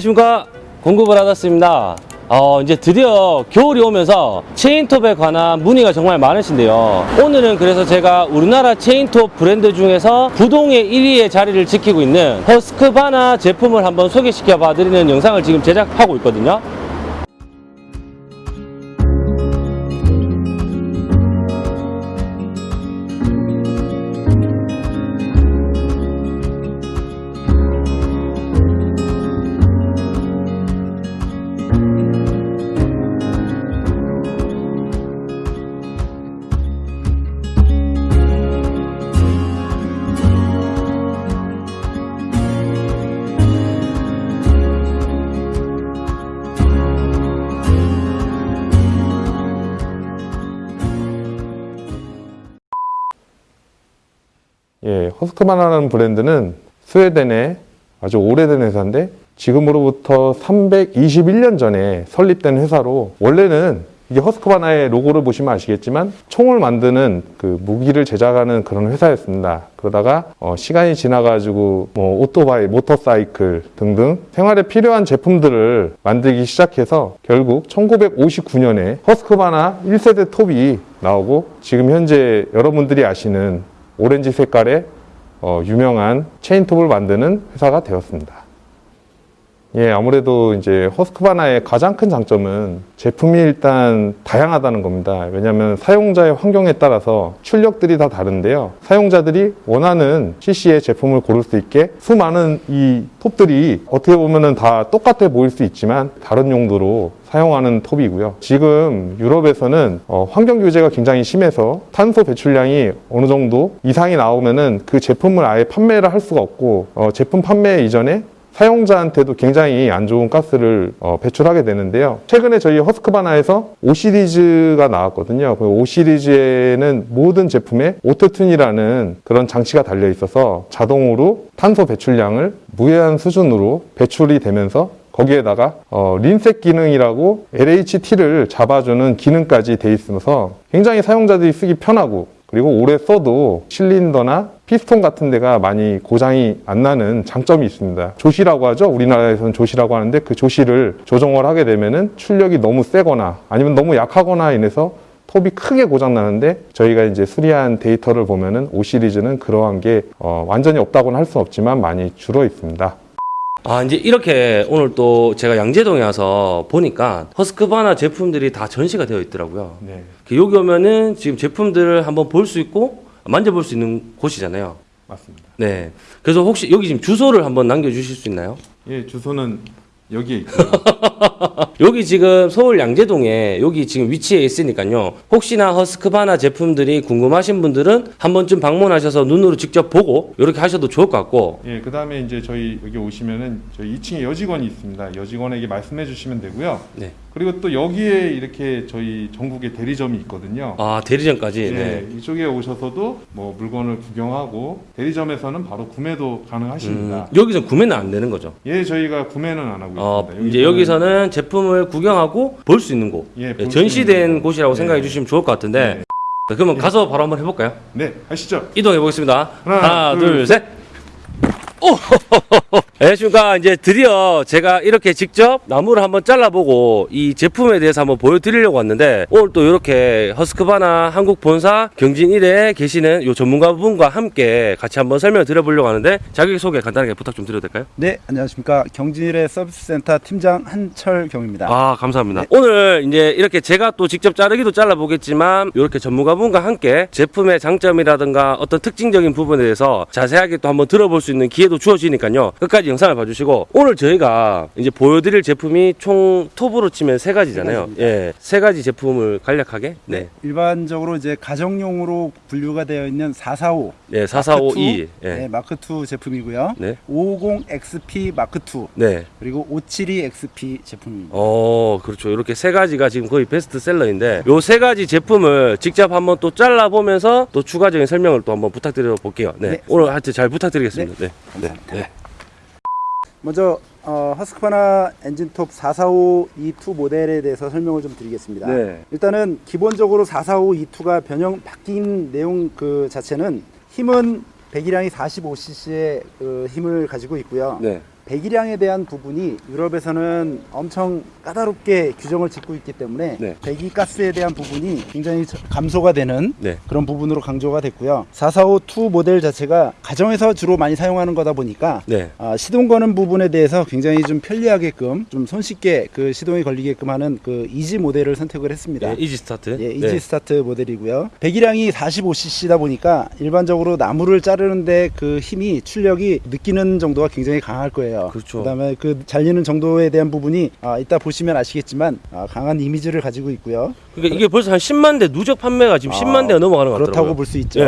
안녕하십니까. 받았습니다. 어, 이제 드디어 겨울이 오면서 체인톱에 관한 문의가 정말 많으신데요. 오늘은 그래서 제가 우리나라 체인톱 브랜드 중에서 부동의 1위의 자리를 지키고 있는 허스크바나 제품을 한번 소개시켜 봐 드리는 영상을 지금 제작하고 있거든요 허스크바나라는 브랜드는 스웨덴의 아주 오래된 회사인데 지금으로부터 321년 전에 설립된 회사로 원래는 이게 허스크바나의 로고를 보시면 아시겠지만 총을 만드는 그 무기를 제작하는 그런 회사였습니다. 그러다가 어, 시간이 지나가지고 뭐 오토바이, 모터사이클 등등 생활에 필요한 제품들을 만들기 시작해서 결국 1959년에 허스크바나 1세대 톱이 나오고 지금 현재 여러분들이 아시는 오렌지 색깔의 어, 유명한 체인톱을 만드는 회사가 되었습니다. 예, 아무래도 이제 허스크바나의 가장 큰 장점은 제품이 일단 다양하다는 겁니다. 왜냐하면 사용자의 환경에 따라서 출력들이 다 다른데요. 사용자들이 원하는 CC의 제품을 고를 수 있게 수많은 이 톱들이 어떻게 보면은 다 똑같아 보일 수 있지만 다른 용도로 사용하는 톱이고요. 지금 유럽에서는 어, 환경 규제가 굉장히 심해서 탄소 배출량이 어느 정도 이상이 나오면 은 그 제품을 아예 판매를 할 수가 없고 어, 제품 판매 이전에 사용자한테도 굉장히 안 좋은 가스를 어, 배출하게 되는데요. 최근에 저희 허스크바나에서 5 시리즈가 나왔거든요. 그 5 시리즈에는 모든 제품에 AutoTune이라는 그런 장치가 달려 있어서 자동으로 탄소 배출량을 무해한 수준으로 배출이 되면서 거기에다가 어, 린셋 기능이라고 LHT를 잡아주는 기능까지 돼 있어서 굉장히 사용자들이 쓰기 편하고 그리고 오래 써도 실린더나 피스톤 같은 데가 많이 고장이 안 나는 장점이 있습니다. 조시라고 하죠. 우리나라에서는 조시라고 하는데 그 조시를 조정을 하게 되면은 출력이 너무 세거나 아니면 너무 약하거나 인해서 톱이 크게 고장 나는데 저희가 이제 수리한 데이터를 보면은 5 시리즈는 그러한 게 어, 완전히 없다고는 할 수는 없지만 많이 줄어 있습니다. 아 이제 이렇게 오늘 또 제가 양재동에 와서 보니까 허스크바나 제품들이 다 전시가 되어 있더라고요 네. 여기 오면은 지금 제품들을 한번 볼 수 있고 만져볼 수 있는 곳이잖아요 맞습니다. 네. 그래서 혹시 여기 지금 주소를 한번 남겨주실 수 있나요? 예, 주소는 여기에 있고요. 여기 지금 서울 양재동에 여기 지금 위치해 있으니까요. 혹시나 허스크바나 제품들이 궁금하신 분들은 한 번쯤 방문하셔서 눈으로 직접 보고 이렇게 하셔도 좋을 것 같고. 예, 그 다음에 이제 저희 여기 오시면은 저희 2층에 여직원이 있습니다. 여직원에게 말씀해 주시면 되고요. 네. 그리고 또 여기에 이렇게 저희 전국에 대리점이 있거든요. 아 대리점까지. 예, 네. 이쪽에 오셔서도 뭐 물건을 구경하고 대리점에서는 바로 구매도 가능하십니다. 음, 여기서 구매는 안 되는 거죠. 예, 저희가 구매는 안 하고 어, 있습니다. 이제 여기서는 제품을 구경하고 볼 수 있는 곳. 예, 예, 전시된 있는 곳이라고 네. 생각해 주시면 좋을 것 같은데. 네. 자, 그러면 가서 바로 한번 해볼까요? 네, 하시죠. 이동해 보겠습니다. 하나, 하나, 둘, 둘, 셋. 오! 안녕하십니까. 이제 드디어 제가 이렇게 직접 나무를 한번 잘라보고 이 제품에 대해서 한번 보여드리려고 왔는데 오늘 또 이렇게 허스크바나 한국 본사 경진 1에 계시는 요 전문가분과 함께 같이 한번 설명 드려보려고 하는데 자기소개 간단하게 부탁 좀 드려도 될까요? 네, 안녕하십니까. 경진일의 서비스센터 팀장 한철경입니다. 아, 감사합니다. 오늘 이제 이렇게 제가 또 직접 자르기도 잘라보겠지만 이렇게 전문가분과 함께 제품의 장점이라든가 어떤 특징적인 부분에 대해서 자세하게 또 한번 들어볼 수 있는 기회 도 주어지니까요. 끝까지 영상을 봐주시고 오늘 저희가 이제 보여드릴 제품이 총 톱으로 치면 세 가지잖아요. 예, 세 가지 제품을 간략하게 네, 일반적으로 이제 가정용으로 분류가 되어 있는 445 네, 4452, 네, 예, 마크 2 제품이고요. 네, 550XP 마크 2 네. 그리고 572XP 제품입니다. 어, 그렇죠. 이렇게 세 가지가 지금 거의 베스트셀러인데 요 세 가지 제품을 직접 한번 또 잘라 보면서 또 추가적인 설명을 또 한번 부탁드려 볼게요. 네. 네. 오늘 하여튼 잘 부탁드리겠습니다. 네. 감사합니다. 네. 먼저 어, 허스크바나 엔진톱 445 E2 모델에 대해서 설명을 좀 드리겠습니다. 네. 일단은 기본적으로 445 E2가 변형 바뀐 내용 그 자체는 힘은 배기량이 45cc의 그 힘을 가지고 있고요. 네. 배기량에 대한 부분이 유럽에서는 엄청 까다롭게 규정을 짓고 있기 때문에 네. 배기가스에 대한 부분이 굉장히 저- 감소가 되는 네. 그런 부분으로 강조가 됐고요. 445-2 모델 자체가 가정에서 주로 많이 사용하는 거다 보니까 네. 아, 시동 거는 부분에 대해서 굉장히 좀 편리하게끔 좀 손쉽게 그 시동이 걸리게끔 하는 그 easy 모델을 선택을 했습니다. 네, easy start. 예, easy 네. start 모델이고요. 배기량이 45cc다 보니까 일반적으로 나무를 자르는데 그 힘이 출력이 느끼는 정도가 굉장히 강할 거예요. 그렇죠. 다음에 그 잘리는 정도에 대한 부분이 아, 이따 보시면 아시겠지만 아, 강한 이미지를 가지고 있고요. 그러니까 이게 벌써 한 10만 대 누적 판매가 지금 아, 10만 대가 넘어가는 것 같더라고요. 그렇다고 볼 수 있죠. 예.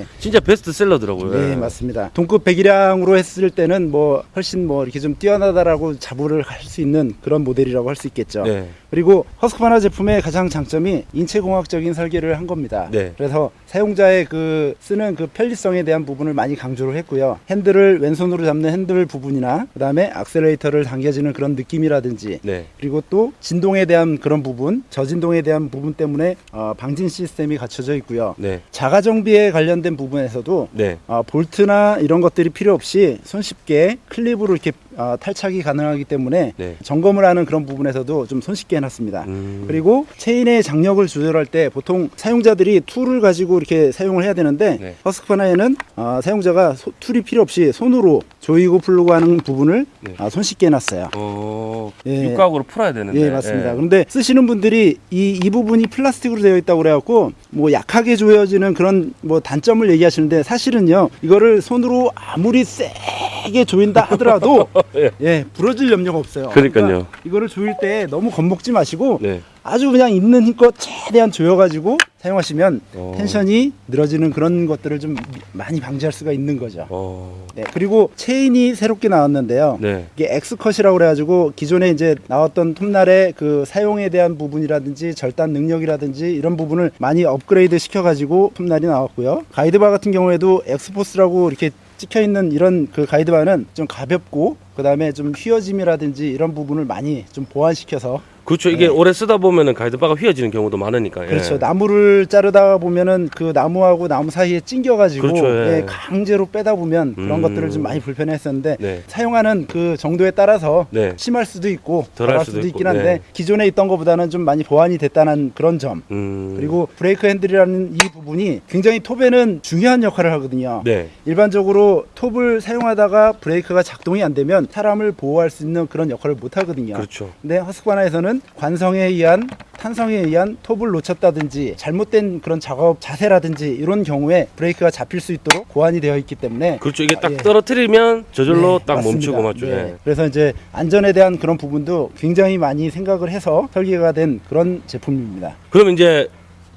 예. 진짜 베스트셀러더라고요. 네, 예. 맞습니다. 동급 배기량으로 했을 때는 뭐 훨씬 뭐 이렇게 좀 뛰어나다라고 자부를 할 수 있는 그런 모델이라고 할 수 있겠죠. 네. 그리고 허스크바나 제품의 가장 장점이 인체공학적인 설계를 한 겁니다. 네. 그래서 사용자의 그 쓰는 그 편리성에 대한 부분을 많이 강조를 했고요. 핸들을 왼손으로 잡는 핸들 부분이나 그다음에 악셀레이터를 당겨지는 그런 느낌이라든지 네. 그리고 또 진동에 대한 그런 부분, 저진동에 대한 부분 때문에 어, 방진 시스템이 갖춰져 있고요. 네. 자가 정비에 관련된 부분에서도 네. 아, 볼트나 이런 것들이 필요 없이 손쉽게 클립으로 이렇게 아, 탈착이 가능하기 때문에 네. 점검을 하는 그런 부분에서도 좀 손쉽게 해놨습니다. 음. 그리고 체인의 장력을 조절할 때 보통 사용자들이 tool을 가지고 이렇게 사용을 해야 되는데 네. 허스크바나에는 아, 사용자가 소- tool이 필요 없이 손으로 조이고 풀고 하는 부분을 네. 아, 손쉽게 해놨어요. 어, 예. 육각으로 풀어야 되는데. 예, 맞습니다. 예. 그런데 쓰시는 분들이 이, 이 부분이 플라스틱으로 되어 있다고 그래갖고 뭐 약하게 조여지는 그런 뭐 단점을 얘기하시는데 사실은요, 이거를 손으로 아무리 세게 조인다 하더라도 예. 예, 부러질 염려가 없어요. 그러니까요. 그러니까 이거를 조일 때 너무 겁먹지 마시고 네. 아주 그냥 있는 힘껏 최대한 조여가지고 사용하시면 어. tension이 늘어지는 그런 것들을 좀 많이 방지할 수가 있는 거죠. 어. 네, 그리고 체인이 새롭게 나왔는데요. 네. 이게 X-Cut이라고 그래가지고 기존에 이제 나왔던 톱날의 그 사용에 대한 부분이라든지 절단 능력이라든지 이런 부분을 많이 업그레이드 시켜가지고 톱날이 나왔고요. 가이드바 같은 경우에도 X-Force라고 이렇게 찍혀 있는 이런 그 가이드바는 좀 가볍고 그 다음에 좀 휘어짐이라든지 이런 부분을 많이 좀 보완시켜서 그렇죠. 이게 네. 오래 쓰다 보면은 가이드바가 휘어지는 경우도 많으니까. 예. 그렇죠. 나무를 자르다 보면은 그 나무하고 나무 사이에 찡겨가지고 그렇죠, 예. 예, 강제로 빼다 보면 그런 음. 것들을 좀 많이 불편했었는데 네. 사용하는 그 정도에 따라서 네. 심할 수도 있고 덜할 수도 수도, 있긴 한데 네. 기존에 있던 것보다는 좀 많이 보완이 됐다는 그런 점 음. 그리고 브레이크 핸들이라는 이 부분이 굉장히 톱에는 중요한 역할을 하거든요. 네. 일반적으로 톱을 사용하다가 브레이크가 작동이 안 되면 사람을 보호할 수 있는 그런 역할을 못 하거든요. 그렇죠. 근데 허스크바나에서는 관성에 의한 탄성에 의한 톱을 놓쳤다든지 잘못된 그런 작업 자세라든지 이런 경우에 브레이크가 잡힐 수 있도록 고안이 되어 있기 때문에 그렇죠. 이게 딱 예. 떨어뜨리면 저절로 네, 딱 맞습니다. 멈추고 맞죠. 네. 예. 그래서 이제 안전에 대한 그런 부분도 굉장히 많이 생각을 해서 설계가 된 그런 제품입니다. 그럼 이제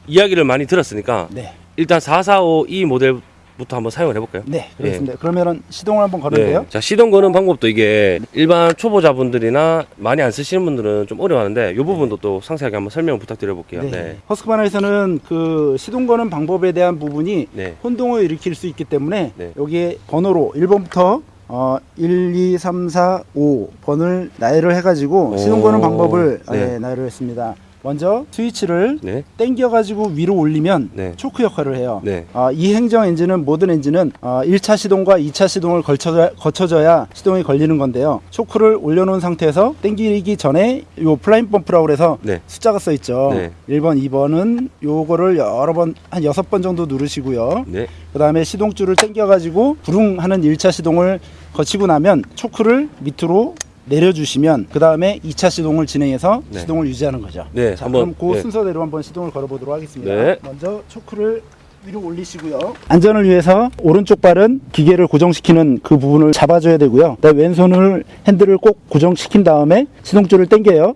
이야기를 많이 들었으니까 네, 일단 445 이 모델 부터 한번 사용을 해볼까요? 네, 그렇습니다. 그러면은 시동을 한번 걸을게요. 네. 자 시동 거는 방법도 이게 일반 초보자분들이나 많이 안 쓰시는 분들은 좀 어려워하는데 이 부분도 또 상세하게 한번 설명 부탁드려볼게요. 네. 네. 허스크바나에서는 그 시동 거는 방법에 대한 부분이 네. 혼동을 일으킬 수 있기 때문에 네. 여기에 번호로 1번부터 어, 1, 2, 3, 4, 5번을 나열을 해가지고 시동 거는 오, 방법을 네. 예, 나열을 했습니다. 먼저 스위치를 네. 당겨 가지고 위로 올리면 네. 초크 역할을 해요. 네. 아, 2행정 엔진은 모든 엔진은 아, 1차 시동과 2차 시동을 걸쳐져, 거쳐져야 시동이 걸리는 건데요. 초크를 올려놓은 상태에서 당기기 전에 요 priming 펌프라고 그래서 네. 숫자가 써 있죠. 네. 1번, 2번은 요거를 여러 번, 한 여섯 번 정도 누르시고요. 네. 그 다음에 시동줄을 당겨 가지고 부릉 하는 1차 시동을 거치고 나면 초크를 밑으로 내려주시면 그 다음에 2차 시동을 진행해서 네. 시동을 유지하는 거죠. 네, 자, 한번, 그럼 그 네. 순서대로 한번 시동을 걸어보도록 하겠습니다. 네. 먼저 초크를 위로 올리시고요. 안전을 위해서 오른쪽 발은 기계를 고정시키는 그 부분을 잡아줘야 되고요. 왼손을 핸들을 꼭 고정시킨 다음에 시동줄을 당겨요.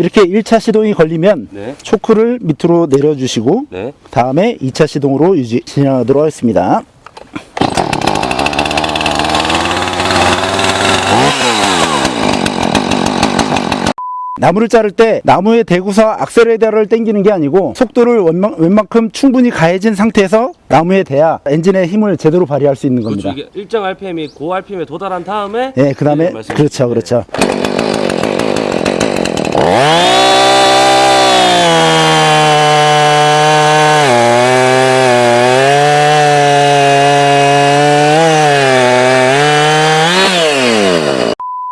이렇게 1차 시동이 걸리면 네. 초크를 밑으로 내려주시고 네. 다음에 2차 시동으로 유지 진행하도록 하겠습니다. 나무를 자를 때 나무에 대고서 악셀레이터를 당기는 게 아니고 속도를 웬만, 웬만큼 충분히 가해진 상태에서 나무에 대야 엔진의 힘을 제대로 발휘할 수 있는 그렇죠. 겁니다. 이게 일정 RPM이 고 RPM에 도달한 다음에 네, 그 다음에 네, 그렇죠. 그렇죠.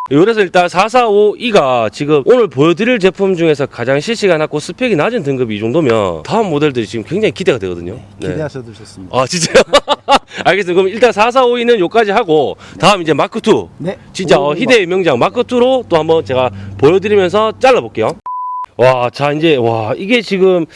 그래서 일단 445E가 지금 오늘 보여드릴 제품 중에서 가장 cc가 낮고 스펙이 낮은 등급이 이 정도면 다음 모델들이 지금 굉장히 기대가 되거든요. 네. 기대하셔도 좋습니다. 아 진짜요? 알겠습니다. 그럼 일단 445E는 여기까지 하고 다음 이제 마크 2. 네. 진짜 어, 희대의 명장 마크 2로 또 한번 제가 보여드리면서 잘라볼게요. 와, 자 이제 와 이게 지금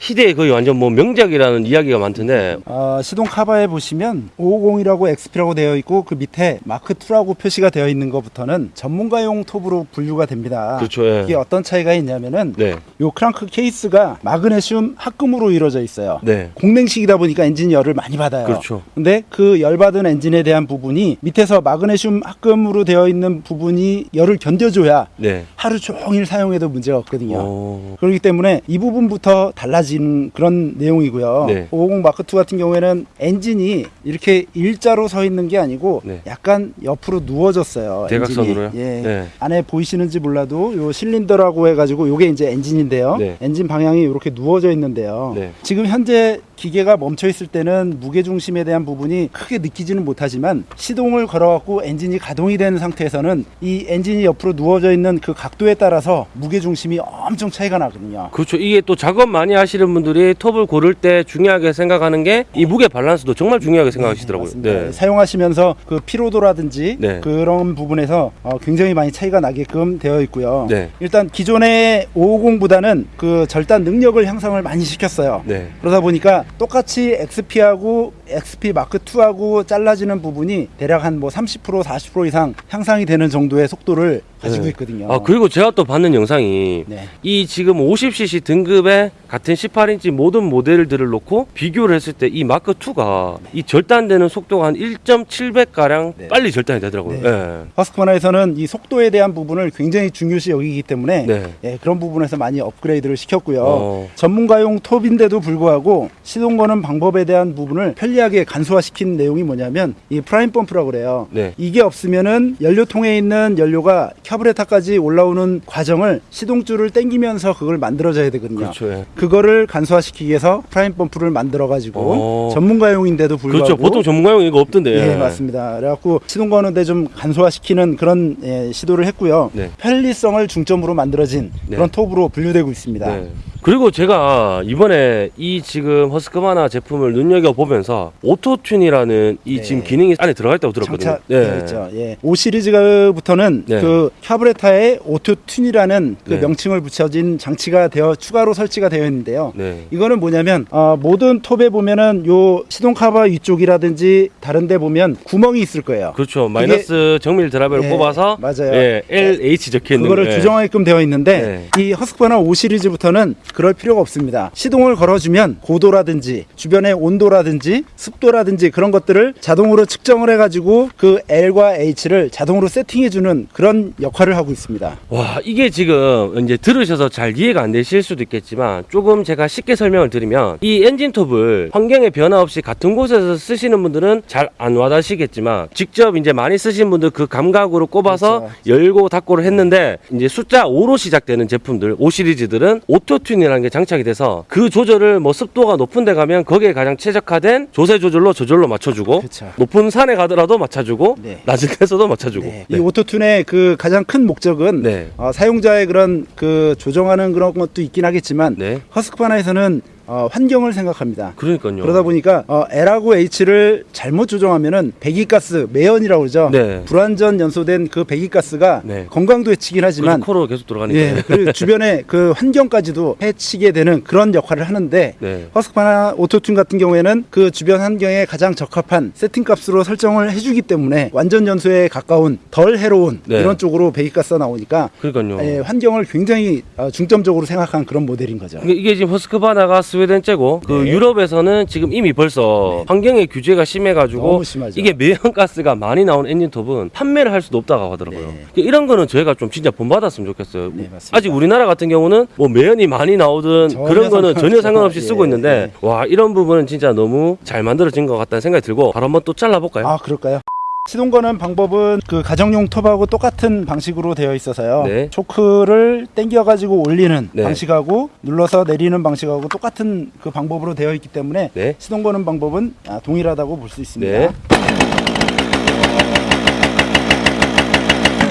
희대의 거의 완전 뭐 명작이라는 이야기가 많던데 어, 시동 카바에 보시면 550이라고 XP라고 되어 있고 그 밑에 마크 2라고 표시가 되어 있는 것부터는 전문가용 톱으로 분류가 됩니다. 그렇죠. 예. 이게 어떤 차이가 있냐면은 네, 요 크랑크 케이스가 마그네슘 합금으로 이루어져 있어요. 네, 공냉식이다 보니까 엔진이 열을 많이 받아요. 그렇죠. 근데 그 열받은 엔진에 대한 부분이 밑에서 마그네슘 합금으로 되어 있는 부분이 열을 견뎌줘야 네. 하루 종일 사용해도 문제가 없거든요. 어, 그렇기 때문에 이 부분부터 달라진 그런 내용이고요. 네. 550 마크 2 같은 경우에는 엔진이 이렇게 일자로 서 있는 게 아니고 네. 약간 옆으로 누워졌어요. 대각선으로요? 예. 네. 안에 보이시는지 몰라도 요 실린더라고 해가지고 요게 이제 엔진인데요. 네. 엔진 방향이 이렇게 누워져 있는데요. 네. 지금 현재 기계가 멈춰 있을 때는 무게 중심에 대한 부분이 크게 느끼지는 못하지만 시동을 걸어갖고 엔진이 가동이 되는 상태에서는 이 엔진이 옆으로 누워져 있는 그 각도에 따라서 무게 중심이 엄청 차이가 나거든요. 그렇죠. 이게 또 작업 많이 하시 는 분들이 톱을 고를 때 중요하게 생각하는 게 이 무게 밸런스도 정말 중요하게 생각하시더라고요. 네. 사용하시면서 그 피로도라든지 네. 그런 부분에서 어, 굉장히 많이 차이가 나게끔 되어 있고요. 네. 일단 기존의 550보다는 그 절단 능력을 향상을 많이 시켰어요. 네. 그러다 보니까 똑같이 XP하고 XP 마크 2하고 잘라지는 부분이 대략 한 뭐 30% 40% 이상 향상이 되는 정도의 속도를 가지고 네. 있거든요. 아 그리고 제가 또 봤던 영상이 네. 이 지금 50cc 등급의 같은 18인치 모든 모델들을 놓고 비교를 했을 때 이 마크 2가 이 절단되는 속도가 한 1.7배 가량 네. 빨리 절단이 되더라고요. 네. 네. 허스크바나에서는 이 속도에 대한 부분을 굉장히 중요시 여기기 때문에 네. 예, 그런 부분에서 많이 업그레이드를 시켰고요. 어. 전문가용 톱인데도 불구하고 시동 거는 방법에 대한 부분을 편리 하게 간소화시킨 내용이 뭐냐면 이 prime 펌프라고 그래요. 네. 이게 없으면은 연료통에 있는 연료가 캬브레타까지 올라오는 과정을 시동줄을 당기면서 그걸 만들어져야 되거든요. 그렇죠. 예. 그거를 간소화시키기 위해서 prime 펌프를 만들어 가지고 어. 전문가용인데도 불구하고 그렇죠. 보통 전문가용 이거 없던데. 예, 맞습니다. 그래갖고 시동 거는데 좀 간소화시키는 그런 예, 시도를 했고요. 네. 편리성을 중점으로 만들어진 네. 그런 톱으로 분류되고 있습니다. 네. 그리고 제가 이번에 이 지금 허스크바나 제품을 눈여겨 보면서 AutoTune이라는 이 네. 지금 기능이 안에 들어가 있다고 들었거든요. 장착되어 있죠. 예. 5 시리즈부터는 네. 그 캬브레타에 AutoTune이라는 그 네. 명칭을 붙여진 장치가 되어 추가로 설치가 되어 있는데요. 네. 이거는 뭐냐면 어, 모든 톱에 보면은 요 시동 카바 위쪽이라든지 다른데 보면 구멍이 있을 거예요. 그렇죠. 마이너스 정밀 드라이버를 예, 뽑아서 맞아요. 예, LH 적혀 있는 그거를 예. 규정하게끔 되어 있는데 이 허스크바나 5 시리즈부터는 그럴 필요가 없습니다. 시동을 걸어주면 고도라든지 주변의 온도라든지 습도라든지 그런 것들을 자동으로 측정을 해가지고 그 L과 H를 자동으로 세팅해주는 그런 역할을 하고 있습니다. 와 이게 지금 이제 들으셔서 잘 이해가 안 되실 수도 있겠지만 조금 제가 쉽게 설명을 드리면 이 엔진톱을 환경에 변화 없이 같은 곳에서 쓰시는 분들은 잘 안 와닿으시겠지만 직접 이제 많이 쓰신 분들 그 감각으로 꼽아서 그렇죠. 열고 닫고를 했는데 이제 숫자 5로 시작되는 제품들 5 시리즈들은 auto tune이라는 게 장착이 돼서 그 조절을 뭐 습도가 높은 데 가면 거기에 가장 최적화된 조세 조절로 저절로 맞춰주고 그렇죠. 높은 산에 가더라도 맞춰주고 네. 낮은 데서도 맞춰주고 네. 이 오토튠의 그 가장 큰 목적은 네. 어, 사용자의 그런 그 조정하는 그런 것도 있긴 하겠지만 네. 허스크바나에서는 어, 환경을 생각합니다. 그러니까요. 그러다 보니까 어, L하고 H를 잘못 조정하면은 배기가스 매연이라고 그러죠. 네. 불완전 연소된 그 배기가스가 네. 건강도 해치긴 하지만 코로 계속 돌아가니까. 예, 그리고 주변의 그 환경까지도 해치게 되는 그런 역할을 하는데 네. 허스크바나 오토튠 같은 경우에는 그 주변 환경에 가장 적합한 세팅 값으로 설정을 해주기 때문에 완전 연소에 가까운 덜 해로운 네. 이런 쪽으로 배기가스가 나오니까 그러니까요. 예, 환경을 굉장히 어, 중점적으로 생각한 그런 모델인 거죠. 이게- 이게 지금 허스크바나가 스웨덴제고 그 네. 유럽에서는 지금 이미 벌써 환경의 규제가 심해가지고. 이게 매연가스가 많이 나온 엔진톱은 판매를 할 수도 없다고 하더라고요. 네. 이런 거는 저희가 좀 진짜 본받았으면 좋겠어요. 네. 아직 우리나라 같은 경우는 뭐 매연이 많이 나오든 그런 거는 전혀. 상관없이 예, 쓰고 있는데 와 이런 부분은 진짜 너무 잘 만들어진 것 같다는 생각이 들고 바로 한번 또 잘라볼까요? 아 그럴까요? 시동 거는 방법은 그 가정용 톱하고 똑같은 방식으로 되어 있어서요. 네. 초크를 당겨 가지고 올리는 네. 방식하고 눌러서 내리는 방식하고 똑같은 그 방법으로 되어 있기 때문에 네. 시동 거는 방법은 아, 동일하다고 볼 수 있습니다. 네.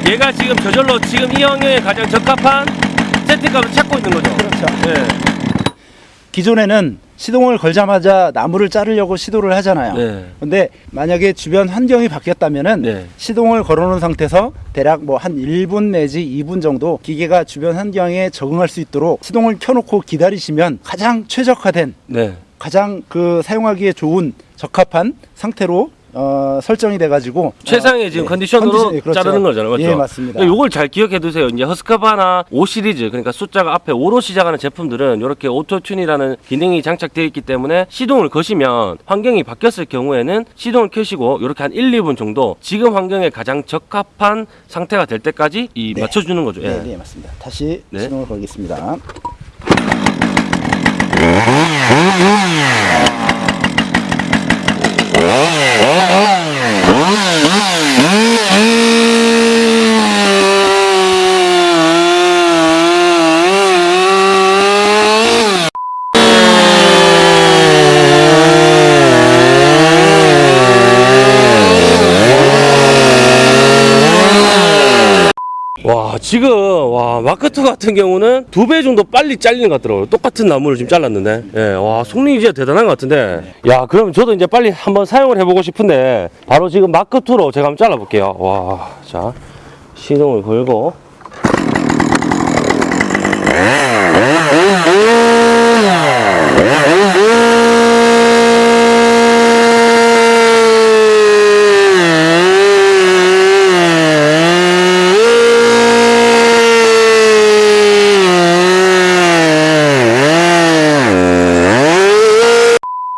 얘가 지금 저절로 지금 이 환경에 가장 적합한 세팅값을 찾고 있는 거죠. 그렇죠. 네. 기존에는 시동을 걸자마자 나무를 자르려고 시도를 하잖아요. 네. 근데 만약에 주변 환경이 바뀌었다면은 네. 시동을 걸어놓은 상태에서 대략 뭐 한 1분 내지 2분 정도 기계가 주변 환경에 적응할 수 있도록 시동을 켜놓고 기다리시면 가장 최적화된 네. 가장 그 사용하기에 좋은 적합한 상태로 어, 설정이 돼가지고 최상의 어, 지금 예, 컨디션으로 컨디션, 예, 그렇죠. 자르는 거잖아요. 맞죠? 예, 맞습니다. 요걸 잘 기억해 두세요. 이제 허스크바나 5 시리즈 그러니까 숫자가 앞에 5로 시작하는 제품들은 이렇게 auto tune이라는 기능이 장착되어 있기 때문에 시동을 거시면 환경이 바뀌었을 경우에는 시동을 켜시고 이렇게 한 1, 2분 정도 지금 환경에 가장 적합한 상태가 될 때까지 이 네. 맞춰주는 거죠. 예. 네, 네, 맞습니다. 다시 네. 시동을 걸겠습니다. 와 지금 와 마크2 같은 경우는 두 배 정도 빨리 잘리는 것 같더라고요. 똑같은 나무를 지금 잘랐는데. 예, 와 속력이 진짜 대단한 것 같은데. 야 그럼 저도 이제 빨리 한번 사용을 해보고 싶은데 바로 지금 마크2로 제가 한번 잘라볼게요. 와자 시동을 걸고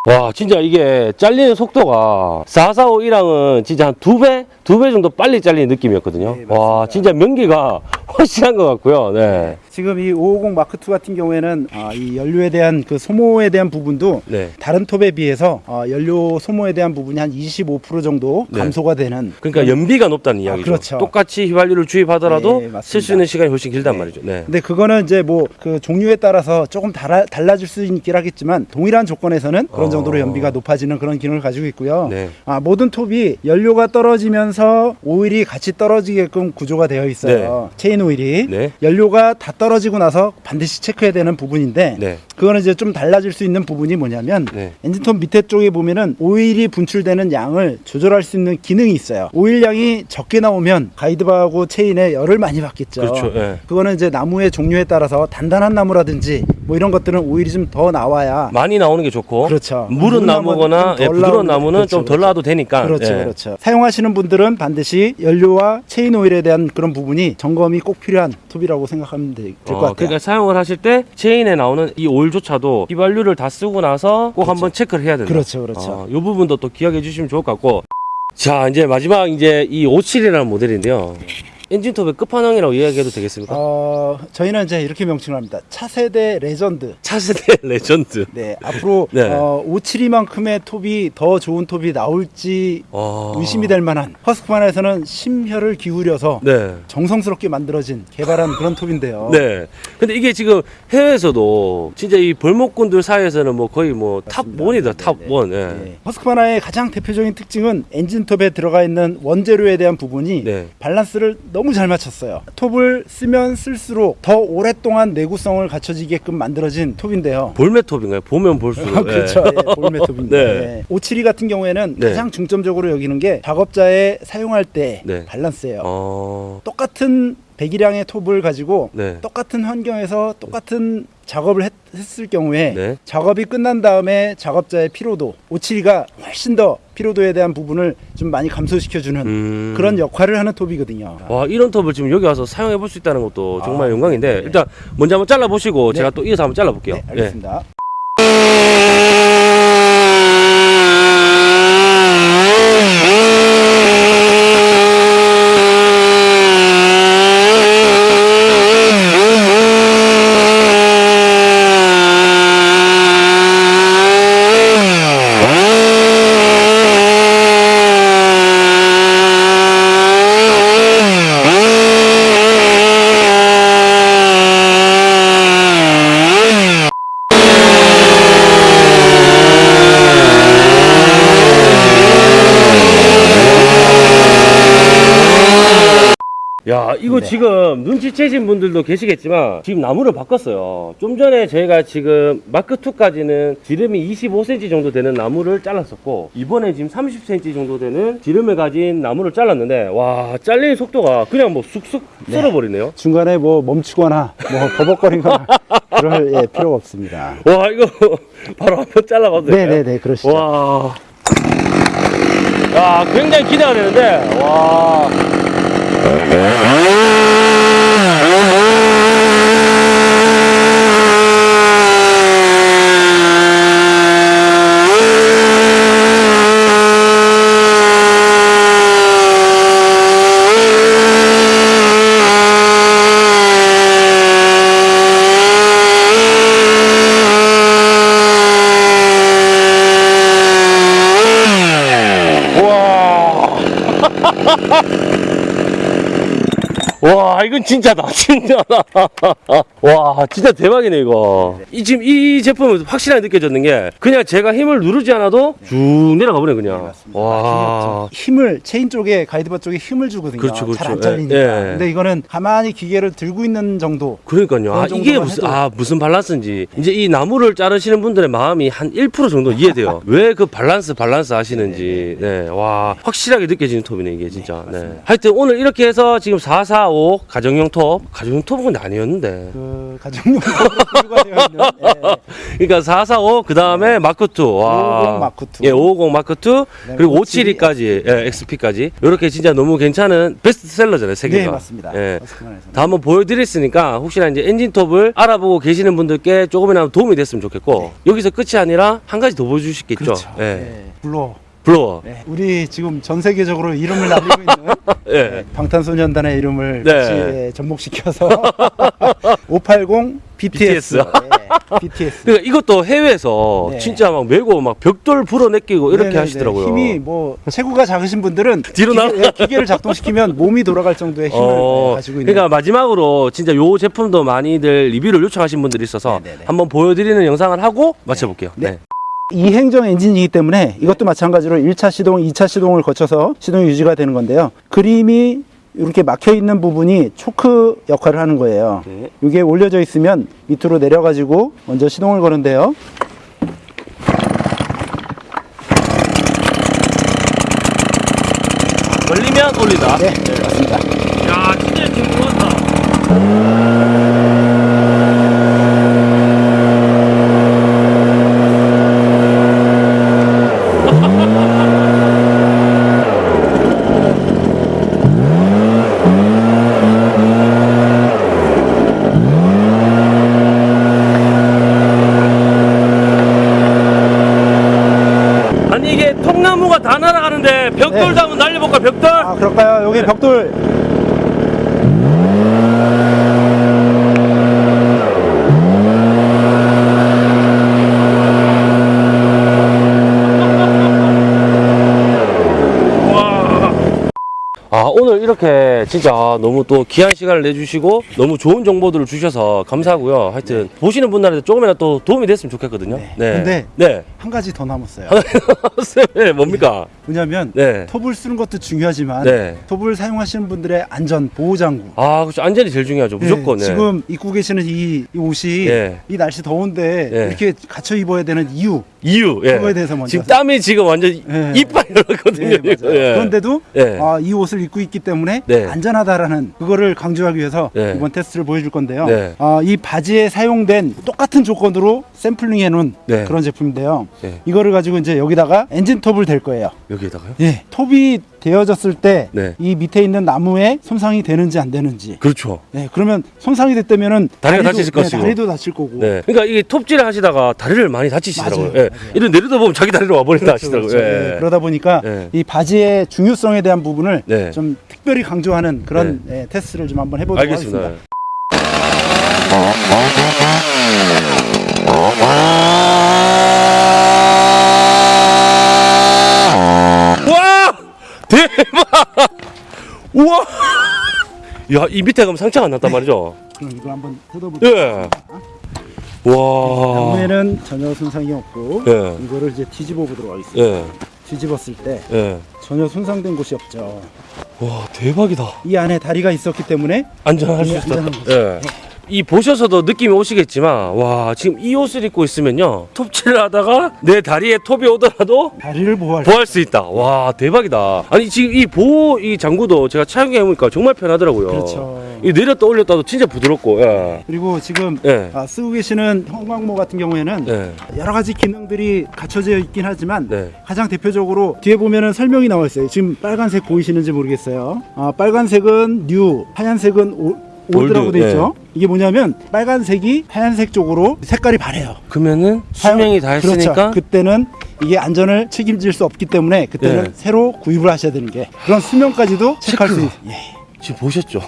와 진짜 이게 잘리는 속도가 445랑은 진짜 한 두 배? 두 배 정도 빨리 잘리는 느낌이었거든요 네. 와 진짜 명기가 확실한 것 같고요 네. 지금 이 550 마크 2 같은 경우에는 아, 이 연료에 대한 그 소모에 대한 부분도 네. 다른 톱에 비해서 어, 연료 소모에 대한 부분이 한 25% 정도 네. 감소가 되는 그러니까 연비가 높다는 이야기죠 그렇죠. 똑같이 휘발유를 주입하더라도 네, 맞습니다. 쓸수 있는 시간이 훨씬 길단 네. 말이죠 네. 근데 그거는 이제 뭐 그 종류에 따라서 조금 달아, 달라질 수 있긴 하겠지만 동일한 조건에서는 그런 어. 정도로 연비가 높아지는 그런 기능을 가지고 있고요. 네. 아, 모든 톱이 연료가 떨어지면서 오일이 같이 떨어지게끔 구조가 되어 있어요. 체인 오일이 네. 연료가 다 떨어 지고 나서 반드시 체크해야 되는 부분인데 네. 그거는 이제 좀 달라질 수 있는 부분이 뭐냐면 네. 엔진톱 밑에 쪽에 보면은 오일이 분출되는 양을 조절할 수 있는 기능이 있어요. 오일 양이 적게 나오면 guide bar하고 체인에 열을 많이 받겠죠. 그렇죠, 예. 그거는 이제 나무의 종류에 따라서 단단한 나무라든지 뭐 이런 것들은 오일이 좀 더 나와야 많이 나오는 게 좋고 그렇죠. 무른 나무거나 예, 덜 부드러운 나무는 그렇죠, 좀덜 그렇죠. 나와도 되니까 그렇죠, 예. 그렇죠. 사용하시는 분들은 반드시 연료와 체인 오일에 대한 그런 부분이 점검이 꼭 필요한 톱이라고 생각하면 될것 어, 같아요. 그러니까 사용을 하실 때 체인에 나오는 이 오일조차도 휘발유를 다 쓰고 나서 꼭 한번 체크를 해야 된다. 그렇죠, 그렇죠. 어, 이 부분도 또 기억해 주시면 좋을 것 같고. 자, 이제 마지막 이제 이 572라는 모델인데요. 엔진톱의 끝판왕이라고 이야기해도 되겠습니까? 어, 저희는 이제 이렇게 명칭을 합니다. 차세대 레전드. 차세대 레전드. 네, 앞으로 네. 어, 572만큼의 톱이 더 좋은 톱이 나올지 어... 의심이 될 만한 허스크바나에서는 심혈을 기울여서 네. 정성스럽게 만들어진 개발한 그런 톱인데요. 네. 근데 이게 지금 해외에서도 진짜 이 벌목꾼들 사이에서는 뭐 거의 뭐 top 맞습니다. one이다. 네, top 네. one. 예. 네. 허스크바나의 가장 대표적인 특징은 엔진톱에 들어가 있는 원재료에 대한 부분이 네. 밸런스를 너무 잘 맞췄어요. 톱을 쓰면 쓸수록 더 오랫동안 내구성을 갖춰지게끔 만들어진 톱인데요. 볼매톱인가요? 보면 볼수록. 아, 그렇죠. 예. 예, 볼매톱인데 네. 572 같은 경우에는 네. 가장 중점적으로 여기는 게 작업자의 사용할 때 네. 밸런스예요. 어... 똑같은 배기량의 톱을 가지고 네. 똑같은 환경에서 똑같은 작업을 했, 을 경우에 네. 작업이 끝난 다음에 작업자의 피로도 572가 훨씬 더 피로도에 대한 부분을 좀 많이 감소시켜주는 음... 그런 역할을 하는 톱이거든요. 와 이런 톱을 지금 여기 와서 사용해 볼 수 있다는 것도 정말 아, 영광인데 네. 일단 먼저 한번 잘라 보시고 네. 제가 또 이어서 한번 잘라 볼게요. 네, 알겠습니다. 야, 이거 네. 지금 눈치채신 분들도 계시겠지만 지금 나무를 바꿨어요. 좀 전에 저희가 지금 마크 2까지는 지름이 25cm 정도 되는 나무를 잘랐었고 이번에 지금 30cm 정도 되는 지름을 가진 나무를 잘랐는데 와, 잘리는 속도가 그냥 뭐 쑥쑥 썰어버리네요. 중간에 뭐 멈추거나 뭐 버벅거리거나 그럴 예, 필요가 없습니다. 와, 이거 바로 한번 잘라봐도 될까요? 네네네 그러시죠. 와. 야, 굉장히 기대가 되는데, 와. Uh-huh. 진짜다 진짜다 와 진짜 대박이네 이거. 이 지금 이 제품은 확실하게 느껴졌는 게 그냥 제가 힘을 누르지 않아도 쭉 내려가 버려 그냥. 맞습니다. 와. 힘을 체인 쪽에 guide bar 쪽에 힘을 주거든요. 그렇죠, 그렇죠. 잘안 예, 잘리니까. 예. 근데 이거는 가만히 기계를 들고 있는 정도. 그러니까요. 아 이게 무슨 아 무슨 밸런스인지. 이제 이 나무를 자르시는 분들의 마음이 한 1% 정도 이해돼요. 왜 그 밸런스 밸런스 하시는지. 네와. 확실하게 느껴지는 톱이네 이게 진짜. 네 하여튼 오늘 이렇게 해서 지금 445 가정 용 톱 가정용 톱은 아니었는데 그 가정용 들고 되어 있는 예, 그러니까 445 그 다음에 마크 2. 와. 550 마크 2. 예, 550 마크 2 그다음에 그리고 572 572까지 예, XP까지. 이렇게 진짜 너무 괜찮은 베스트셀러잖아요, 세 개가. 네 맞습니다. 예. 다 한번 보여드렸으니까 혹시나 이제 엔진톱을 알아보고 계시는 분들께 조금이나마 도움이 됐으면 좋겠고 여기서 끝이 아니라 한 가지 더 보여주시겠죠. 네. 그렇죠. 예. 예. 블로. 블로어. 네. 우리 지금 전 세계적으로 이름을 날리고 있는 예. 방탄소년단의 이름을 네. 같이 예, 접목시켜서 580 BTS. BTS. 예, BTS. 그러니까 이것도 해외에서 네. 진짜 막 메고 막 벽돌 불어내끼고 이렇게. 하시더라고요. 힘이 뭐 체구가 작으신 분들은 뒤로 기계, 나가- 예, 기계 를 작동시키면 몸이 돌아갈 정도의 힘을 어, 예, 가지고 있는. 그러니까 마지막으로 진짜 요 제품도 많이들 리뷰를 요청하신 분들이 있어서. 한번 보여드리는 영상을 하고 마쳐볼게요. 네. 네. 이행정 엔진이기 때문에 이것도 마찬가지로 1차 시동, 2차 시동을 거쳐서 시동이 유지가 되는 건데요. 그림이 이렇게 막혀 있는 부분이 초크 역할을 하는 거예요. 네. 이게 올려져 있으면 밑으로 내려가지고 먼저 시동을 거는데요. 걸리면 올리다. 네, 맞습니다. 야, 진짜 지금 좋았다. 아니 이게 통나무가 다 날아가는데 벽돌도 네. 한번 날려볼까 벽돌? 아, 그럴까요? 여기 네. 벽돌. 아 오늘 이렇게 진짜 너무 또 귀한 시간을 내주시고 너무 좋은 정보들을 주셔서 감사하고요. 하여튼 보시는 분들한테 조금이라도 또 도움이 됐으면 좋겠거든요. 네. 네. 근데 네. 한 가지 더 남았어요. 네, 뭡니까? 왜냐하면 네. 톱을 쓰는 것도 중요하지만 네. 톱을 사용하시는 분들의 안전 보호 장구. 아, 그렇죠. 안전이 제일 중요하죠. 무조건. 네, 네. 지금 입고 계시는 이, 이 옷이 네. 이 날씨 더운데 네. 이렇게 갖춰 입어야 되는 이유 이유. 예. 그거에 대해서 먼저 지금 땀이 지금 완전 네. 이빨 열었거든요. 네. 예. 그런데도 예. 아, 이 옷을 입고 있기 때문에 네. 안전하다라는 그거를 강조하기 위해서 네. 이번 테스트를 보여줄 건데요. 네. 아, 이 바지에 사용된 똑같은 조건으로 샘플링 해놓은 네. 그런 제품인데요. 네. 이거를 가지고 이제 여기다가 엔진 톱을 댈 거예요. 여기에다가요? 예, 톱이 되어졌을 때이 네. 밑에 있는 나무에 손상이 되는지 안 되는지. 그렇죠. 네, 그러면 손상이 됐다면은 다리가 다리도- 다치실 네, 것이고. 다리도 다칠 거고. 네. 그러니까 이게 톱질을 하시다가 다리를 많이 다치시더라고요. 맞아요. 예. 맞아요. 이런 내려다 보면 자기 다리로 와버린다 하시더라고요. 그렇죠. 예. 네, 그러다 보니까 네. 이 바지의 중요성에 대한 부분을 네. 좀 특별히 강조하는 그런 예, 테스트를 좀 한번 해보도록 알겠습니다. 하겠습니다. 와! 대박! 우와! 야, 이 밑에 가면 상처가 안 났단 말이죠? 그럼 이거 한번 뜯어볼게요. 예. 와. 나무에는 전혀 손상이 없고 예. 이거를 이제 뒤집어 보도록 하겠습니다. 예. 뒤집었을 때 예. 전혀 손상된 곳이 없죠. 와 대박이다. 이 안에 다리가 있었기 때문에 안전할 수 예, 있다. 안전한 거죠. 예. 이 보셔서도 느낌이 오시겠지만 와 지금 이 옷을 입고 있으면요 톱질을 하다가 내 다리에 톱이 오더라도 다리를 보호할 보호할 수 있다. 와 대박이다. 아니 지금 이 보호 이 장구도 제가 착용해 보니까 정말 편하더라고요. 그렇죠. 이 내렸다 올렸다도 진짜 부드럽고. 예. 그리고 지금 예. 아, 쓰고 계시는 형광모 같은 경우에는 네. 여러 가지 기능들이 갖춰져 있긴 하지만 네. 가장 대표적으로 뒤에 보면은 설명이 나와 있어요. 지금 빨간색 보이시는지 모르겠어요. 아, 빨간색은 new, 하얀색은 오, old라고 old, 돼 있죠. 이게 뭐냐면 빨간색이 하얀색 쪽으로 색깔이 바래요. 그러면은 수명이 다 했으니까 그렇죠. 그때는 이게 안전을 책임질 수 없기 때문에 그때는 예. 새로 구입을 하셔야 되는 게 그런 수명까지도 체크할 수 체크가. 있. 예. 지금 보셨죠?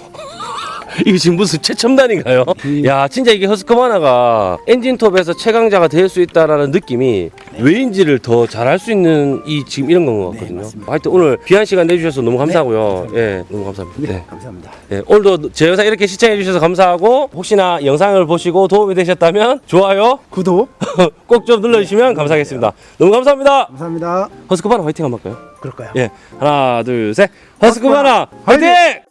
이게 지금 무슨 최첨단인가요? 그- 야 진짜 이게 허스커바나가 엔진톱에서 최강자가 될 수 있다라는 느낌이 왜인지를 더 잘할 수 있는 이 지금 이런 건 것 같거든요. 맞습니다. 하여튼 오늘 귀한 시간 내주셔서 너무 감사하고요. 예, 너무 감사합니다. 네, 네. 감사합니다. 네, 오늘도 제 영상 이렇게 시청해 주셔서 감사하고 혹시나 영상을 보시고 도움이 되셨다면 좋아요 구독 꼭 좀 눌러주시면 감사하겠습니다. 너무 감사합니다. 감사합니다. 허스커바나 화이팅 한번 할까요? 그럴까요? 예, 하나 둘 셋, 허스커바나 화이팅! 화이팅!